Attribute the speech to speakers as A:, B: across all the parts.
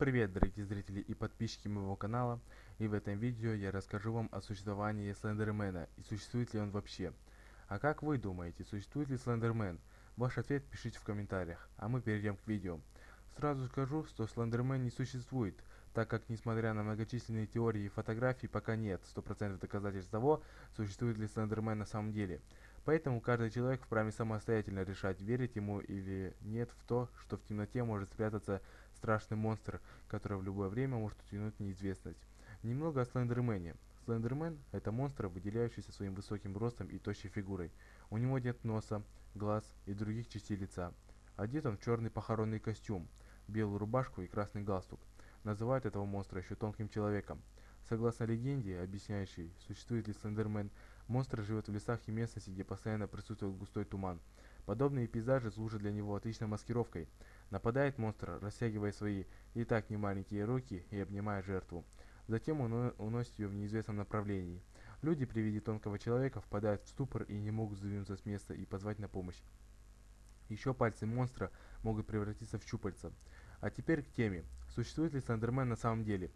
A: привет, дорогие зрители и подписчики моего канала. И в этом видео я расскажу вам о существовании Слендермена и существует ли он вообще. А как вы думаете, существует ли Слендермен? Ваш ответ пишите в комментариях, а мы перейдем к видео. Сразу скажу, что Слендермен не существует, так как несмотря на многочисленные теории и фотографии, пока нет 100% доказательств того, существует ли Слендермен на самом деле. Поэтому каждый человек вправе самостоятельно решать, верить ему или нет в то, что в темноте может спрятаться страшный монстр, который в любое время может утянуть неизвестность. Немного о Слендермене. Слендермен – это монстр, выделяющийся своим высоким ростом и тощей фигурой. У него нет носа, глаз и других частей лица. Одет он в черный похоронный костюм, белую рубашку и красный галстук. Называют этого монстра еще тонким человеком. Согласно легенде, объясняющей, существует ли Слендермен, монстр живет в лесах и местности, где постоянно присутствует густой туман. Подобные пейзажи служат для него отличной маскировкой. Нападает монстр, растягивая свои и так немаленькие руки и обнимая жертву. Затем он уносит ее в неизвестном направлении. Люди при виде тонкого человека впадают в ступор и не могут сдвинуться с места и позвать на помощь. Еще пальцы монстра могут превратиться в щупальца. А теперь к теме. Существует ли Слендермен на самом деле?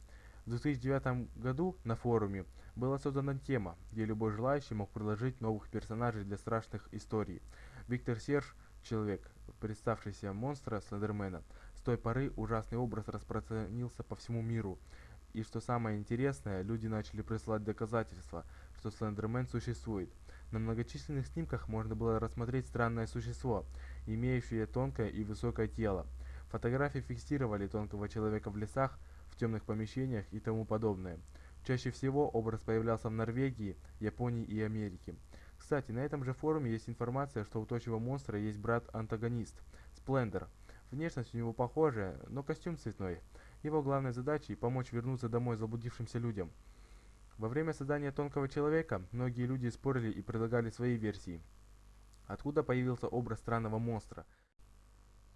A: В 2009 году на форуме была создана тема, где любой желающий мог предложить новых персонажей для страшных историй. Виктор Серж, человек, представшийся монстра Слендермена, с той поры ужасный образ распространился по всему миру. И что самое интересное, люди начали присылать доказательства, что Слендермен существует. На многочисленных снимках можно было рассмотреть странное существо, имеющее тонкое и высокое тело. Фотографии фиксировали тонкого человека в лесах, в темных помещениях и тому подобное. Чаще всего образ появлялся в Норвегии, Японии и Америке. Кстати, на этом же форуме есть информация, что у тощего монстра есть брат-антагонист – Сплендер. Внешность у него похожая, но костюм цветной. Его главной задачей – помочь вернуться домой заблудившимся людям. Во время создания Тонкого Человека многие люди спорили и предлагали свои версии. Откуда появился образ странного монстра –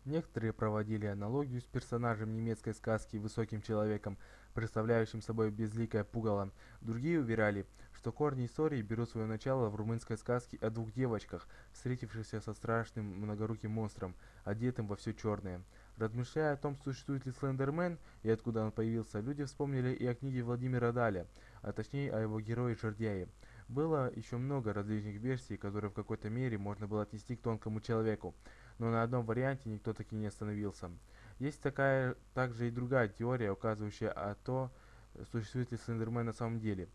A: Некоторые проводили аналогию с персонажем немецкой сказки «Высоким человеком», представляющим собой безликое пугало. Другие уверяли, что корни истории берут свое начало в румынской сказке о двух девочках, встретившихся со страшным многоруким монстром, одетым во все черное. Размышляя о том, существует ли Слендермен и откуда он появился, люди вспомнили и о книге Владимира Даля, а точнее о его герое Жердяе. Было еще много различных версий, которые в какой-то мере можно было отнести к тонкому человеку но на одном варианте никто таки не остановился. Есть такая также и другая теория, указывающая о том, существует ли Слендермен на самом деле.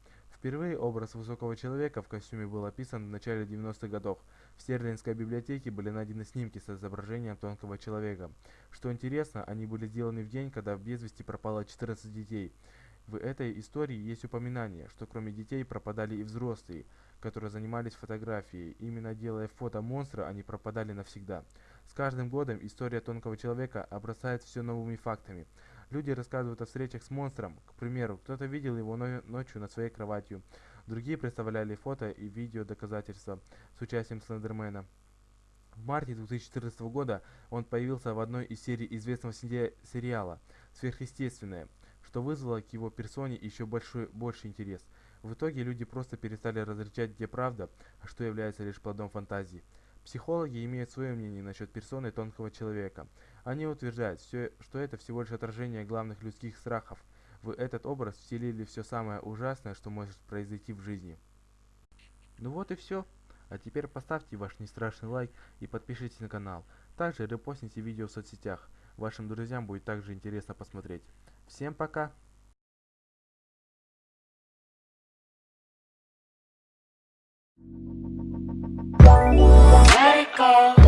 A: Впервые образ высокого человека в костюме был описан в начале 90-х годов. В Стерлинской библиотеке были найдены снимки с изображением тонкого человека. Что интересно, они были сделаны в день, когда без вести пропало 14 детей. В этой истории есть упоминание, что кроме детей пропадали и взрослые, которые занимались фотографией. Именно делая фото монстра, они пропадали навсегда. С каждым годом история тонкого человека обрастает все новыми фактами. Люди рассказывают о встречах с монстром. К примеру, кто-то видел его ночью над своей кроватью. Другие представляли фото и видео доказательства с участием Слендермена. В марте 2014 года он появился в одной из серий известного сериала «Сверхъестественное», что вызвало к его персоне еще большой, больший интерес. В итоге люди просто перестали различать, где правда, а что является лишь плодом фантазии. Психологи имеют свое мнение насчет персоны тонкого человека. Они утверждают, что это всего лишь отражение главных людских страхов. В этот образ вселили все самое ужасное, что может произойти в жизни. Ну вот и все. А теперь поставьте ваш нестрашный лайк и подпишитесь на канал. Также репостните видео в соцсетях. Вашим друзьям будет также интересно посмотреть. Всем пока!
B: call